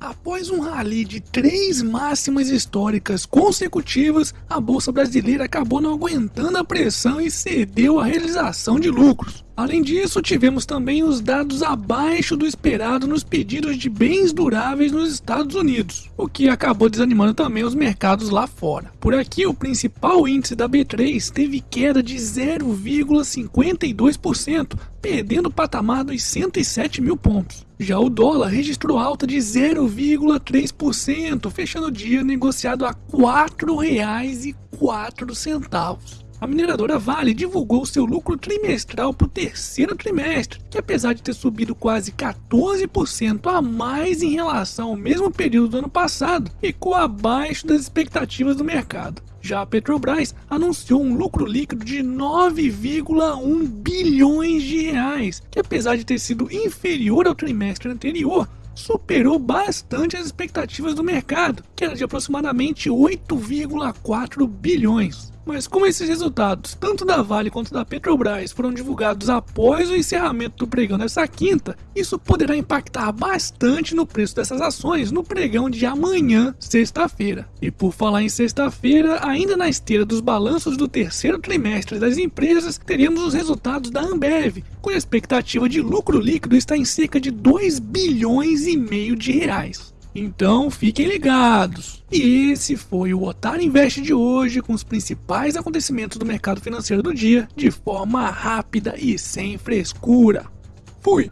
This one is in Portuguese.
Após um rally de três máximas históricas consecutivas, a Bolsa Brasileira acabou não aguentando a pressão e cedeu à realização de lucros. Além disso, tivemos também os dados abaixo do esperado nos pedidos de bens duráveis nos Estados Unidos, o que acabou desanimando também os mercados lá fora. Por aqui, o principal índice da B3 teve queda de 0,52%, perdendo o patamar dos 107 mil pontos. Já o dólar registrou alta de 0,3%, fechando o dia negociado a R$ 4,04 a mineradora Vale divulgou seu lucro trimestral para o terceiro trimestre, que apesar de ter subido quase 14% a mais em relação ao mesmo período do ano passado, ficou abaixo das expectativas do mercado. Já a Petrobras anunciou um lucro líquido de 9,1 bilhões de reais, que apesar de ter sido inferior ao trimestre anterior, superou bastante as expectativas do mercado, que era de aproximadamente 8,4 bilhões. Mas como esses resultados, tanto da Vale quanto da Petrobras, foram divulgados após o encerramento do pregão dessa quinta, isso poderá impactar bastante no preço dessas ações no pregão de amanhã, sexta-feira. E por falar em sexta-feira, ainda na esteira dos balanços do terceiro trimestre das empresas, teremos os resultados da Ambev, cuja expectativa de lucro líquido está em cerca de 2 bilhões e meio de reais. Então fiquem ligados. E esse foi o Otário Invest de hoje com os principais acontecimentos do mercado financeiro do dia de forma rápida e sem frescura. Fui!